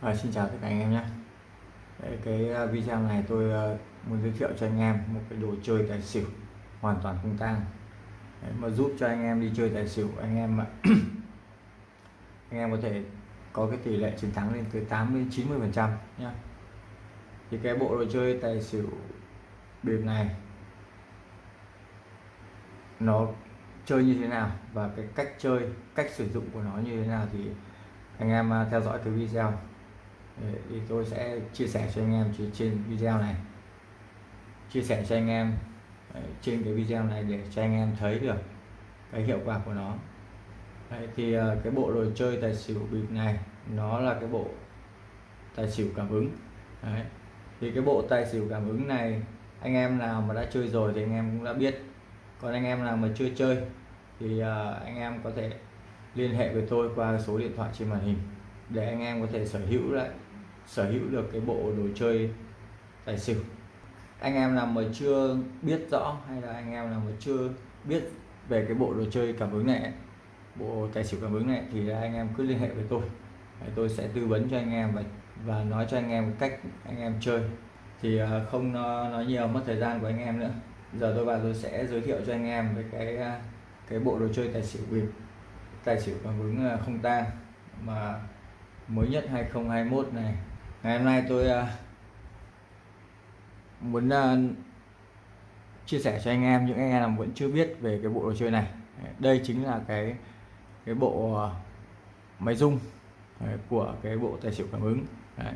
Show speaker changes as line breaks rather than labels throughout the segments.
À, xin chào tất cả anh em nhé. Đấy, cái ờ, video này tôi uh, muốn giới thiệu cho anh em một cái đồ chơi tài xỉu hoàn toàn không tang. Đấy, mà giúp cho anh em đi chơi tài xỉu anh em anh em có thể có cái tỷ lệ chiến thắng lên tới 80 90 phần trăm nhé. Thì cái bộ đồ chơi tài xỉu bịp này nó chơi như thế nào và cái cách chơi cách sử dụng của nó như thế nào thì anh em theo dõi cái video thì tôi sẽ chia sẻ cho anh em trên video này. Chia sẻ cho anh em trên cái video này để cho anh em thấy được cái hiệu quả của nó. Đấy, thì ờ, cái bộ đồ chơi tài xỉu bịp này nó là cái bộ tài xỉu cảm ứng. Đấy. thì cái bộ tài xỉu cảm ứng này anh em nào mà đã chơi rồi thì anh em cũng đã biết. Còn anh em nào mà chưa chơi thì ờ, anh em có thể liên hệ với tôi qua số điện thoại trên màn hình để anh em có thể sở hữu lại sở hữu được cái bộ đồ chơi tài xỉu. Anh em nào mà chưa biết rõ hay là anh em nào mà chưa biết về cái bộ đồ chơi cảm ứng này, bộ tài xỉu cảm ứng này thì anh em cứ liên hệ với tôi. Tôi sẽ tư vấn cho anh em và và nói cho anh em cách anh em chơi. Thì à, không nói nhiều mất thời gian của anh em nữa. Giờ tôi vào tôi sẽ giới thiệu cho anh em về cái à, cái bộ đồ chơi tài xỉu bịp, tài xỉu cảm ứng à, không tang mà mới nhất 2021 này ngày hôm nay tôi à, muốn à, chia sẻ cho anh em những anh em vẫn chưa biết về cái bộ đồ chơi này. Đây chính là cái cái bộ à, máy rung của cái bộ tài xỉu cảm ứng. Đấy.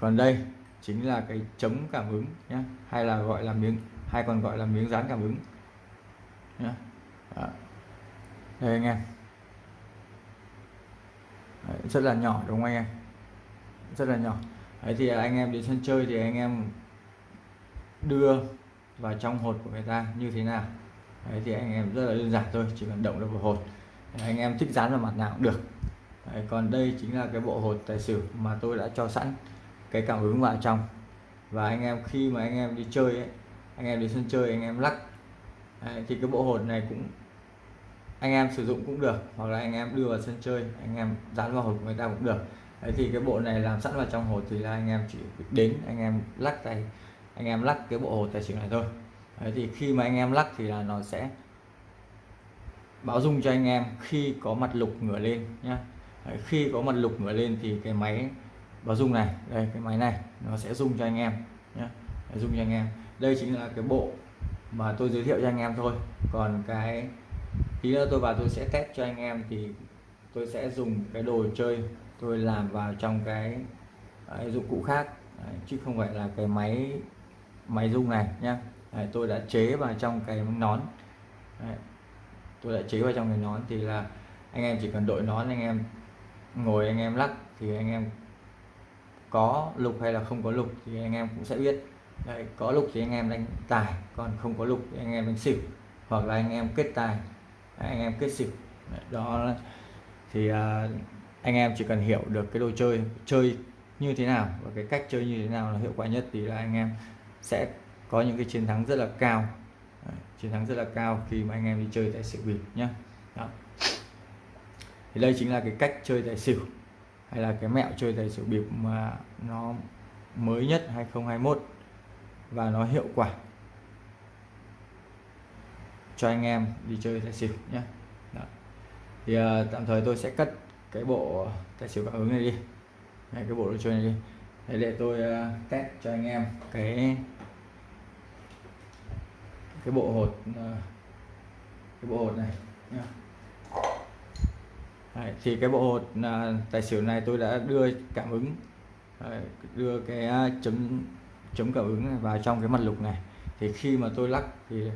còn đây chính là cái chống cảm ứng nhé hay là gọi là miếng hay còn gọi là miếng dán cảm ứng nhé đây anh em. Đấy, rất là nhỏ đúng không anh em? Rất là nhỏ Đấy thì anh em đến sân chơi thì anh em đưa vào trong hột của người ta như thế nào Đấy thì anh em rất là đơn giản thôi chỉ cần động được vào hột Đấy, anh em thích dán vào mặt nào cũng được Đấy, còn đây chính là cái bộ hột tài xỉu mà tôi đã cho sẵn cái cảm ứng vào trong và anh em khi mà anh em đi chơi ấy, anh em đi sân chơi anh em lắc Đấy, thì cái bộ hột này cũng anh em sử dụng cũng được hoặc là anh em đưa vào sân chơi anh em dán vào hột của người ta cũng được Đấy thì cái bộ này làm sẵn vào trong hột thì là anh em chỉ đến anh em lắc tay anh em lắc cái bộ hột tài xỉu này thôi. Đấy thì khi mà anh em lắc thì là nó sẽ báo dung cho anh em khi có mặt lục ngửa lên nhá. Đấy, khi có mặt lục ngửa lên thì cái máy báo dung này đây cái máy này nó sẽ dung cho anh em nhé dung cho anh em. Đây chính là cái bộ mà tôi giới thiệu cho anh em thôi. Còn cái tí nữa tôi vào tôi sẽ test cho anh em thì tôi sẽ dùng cái đồ chơi tôi làm vào trong cái đấy, dụng cụ khác. Đấy, chứ không phải là cái máy máy rung này nhá. Đấy, tôi đã chế vào trong cái nón. Đấy, tôi đã chế vào trong cái nón thì là anh em chỉ cần đội nón anh em ngồi anh em lắc thì anh em có lục hay là không có lục thì anh em cũng sẽ biết. Đấy, có lục thì anh em đánh tài còn không có lục thì anh em đánh xỉu hoặc là anh em kết tài anh em kết xỉu. Đó thì uh, anh em chỉ cần hiểu được cái đồ chơi chơi như thế nào và cái cách chơi như thế nào là hiệu quả nhất thì là anh em sẽ có những cái chiến thắng rất là cao Đấy, chiến thắng rất là cao khi mà anh em đi chơi tại xỉu bịp nhé Đó. thì đây chính là cái cách chơi tài xỉu hay là cái mẹo chơi tài xỉu bịp mà nó mới nhất 2021 và nó hiệu quả cho anh em đi chơi tài xỉu nhé Đó. thì uh, tạm thời tôi sẽ cất cái bộ tài xỉu cảm ứng này đi. Này cái bộ đồ chơi này đi. Để, để tôi uh, test cho anh em cái cái bộ hột uh, cái bộ hột này nhá. Đấy, thì cái bộ hột uh, tài xỉu này tôi đã đưa cảm ứng Đấy, đưa cái uh, chấm chấm cảm ứng này vào trong cái mặt lục này. Thì khi mà tôi lắc thì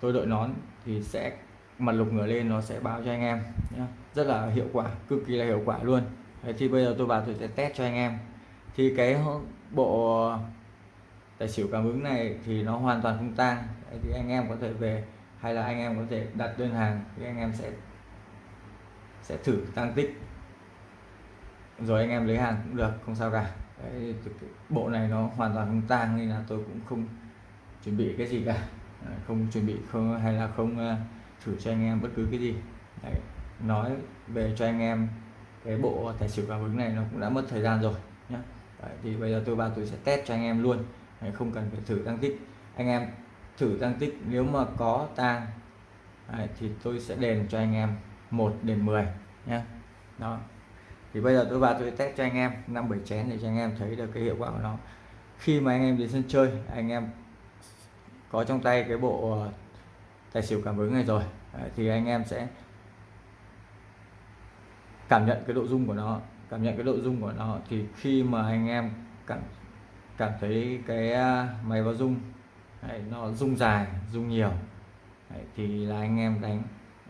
tôi đội nón thì sẽ mặt lục ngửa lên nó sẽ báo cho anh em nhé rất là hiệu quả cực kỳ là hiệu quả luôn. Đấy, thì bây giờ tôi vào tôi sẽ test cho anh em. Thì cái bộ tài xỉu cảm ứng này thì nó hoàn toàn không tang. Thì anh em có thể về hay là anh em có thể đặt đơn hàng thì anh em sẽ sẽ thử tăng tích. Rồi anh em lấy hàng cũng được không sao cả. Đấy, bộ này nó hoàn toàn không tang nên là tôi cũng không chuẩn bị cái gì cả. Không chuẩn bị không hay là không uh, thử cho anh em bất cứ cái gì. Đấy, nói về cho anh em cái bộ tài xỉu cảm ứng này nó cũng đã mất thời gian rồi nhé Đấy, thì bây giờ tôi vào tôi sẽ test cho anh em luôn. Đấy, không cần phải thử tăng tích. Anh em thử tăng tích nếu mà có tang Đấy, thì tôi sẽ đền cho anh em 1 đến 10 nhé đó. Thì bây giờ tôi vào tôi test cho anh em năm bảy chén để cho anh em thấy được cái hiệu quả của nó. Khi mà anh em đến sân chơi anh em có trong tay cái bộ tài xỉu cảm ứng này rồi. Đấy, thì anh em sẽ cảm nhận cái độ dung của nó. Cảm nhận cái độ dung của nó. Thì khi mà anh em cảm cảm thấy cái à, máy báo dung Đấy, nó dung dài dung nhiều Đấy, thì là anh em đánh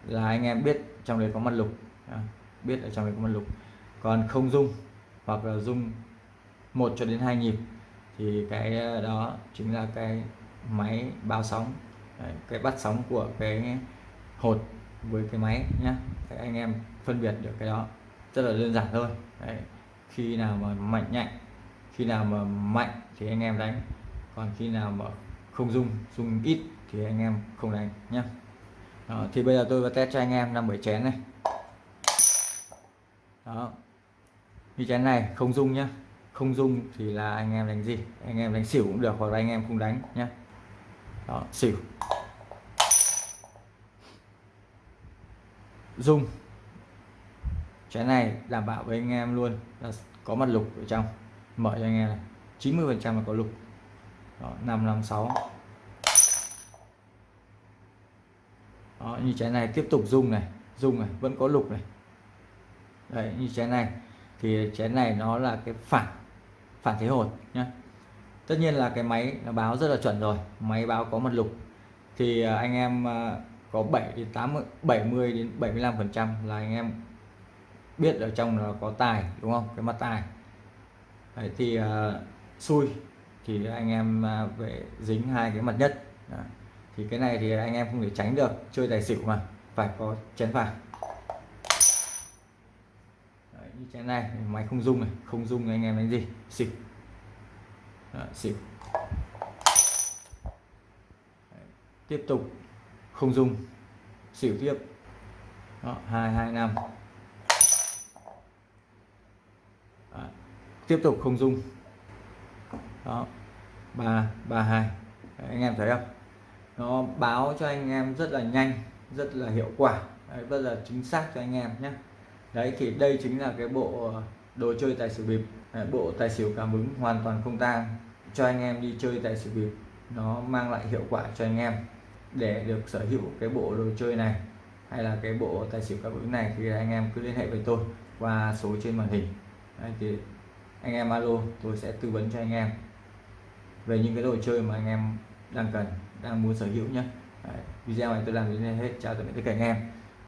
là anh em biết trong đấy có mặt lục biết ở trong đấy có mặt lục. Còn không dung hoặc là dung một cho đến hai nhịp thì cái à, đó chính là cái máy báo sóng. Đấy, cái bắt sóng của cái hột với cái máy nhé Đấy, anh em phân biệt được cái đó. Rất là đơn giản thôi. Đấy. khi nào mà mạnh nhạy khi nào mà mạnh thì anh em đánh. Còn khi nào mà không dung, dung ít thì anh em không đánh nhé đó, thì bây giờ tôi vào test cho anh em năm bảy chén này. Đó như chén này không dung nhá. Không dung thì là anh em đánh gì? Anh em đánh xỉu cũng được hoặc là anh em không đánh nhé đó xỉu. Dung chén này đảm bảo với anh em luôn là có mặt lục ở trong. Mở cho anh em này. 90 phần trăm là có lục. Đó, 556 đó, như trái này tiếp tục dung này. Dung này vẫn có lục này. Đấy như trái này. Thì trái này nó là cái phản phản thế hột nhé tất nhiên là cái máy nó báo rất là chuẩn rồi máy báo có mặt lục. Thì à, anh em à, có 7 đến 80 70 đến 75 phần trăm là anh em biết ở trong là có tài đúng không? Cái mặt tài. Đấy, thì uh, xui thì anh em uh, về dính hai cái mặt nhất. Đấy. thì cái này thì anh em không thể tránh được chơi tài xỉu mà phải có chén vàng. Đấy, như chén này máy không dung này không dung anh em đánh gì xỉu. À, Đấy, xỉu Đấy, tiếp tục. Không dung. Xỉu tiếp. Đó, 225 Đó, tiếp tục không dung. Đó ba ba hai. Anh em thấy không? Nó báo cho anh em rất là nhanh rất là hiệu quả. Đấy, rất là chính xác cho anh em nhé. Đấy thì đây chính là cái bộ đồ chơi tài xỉu bịp. Ờ, bộ tài xỉu cảm ứng hoàn toàn không tang. Cho anh em đi chơi tài xỉu bịp nó mang lại hiệu quả cho anh em. Để được sở hữu cái bộ đồ chơi này hay là cái bộ tài xỉu cảm ứng này thì anh em cứ liên hệ với tôi qua số trên màn hình. Đấy, thì anh em alo tôi sẽ tư vấn cho anh em về những cái đồ chơi mà anh em đang cần đang muốn sở hữu nhé. Đấy, video này tôi làm đến đây hết. Chào tạm biệt tất cả anh em.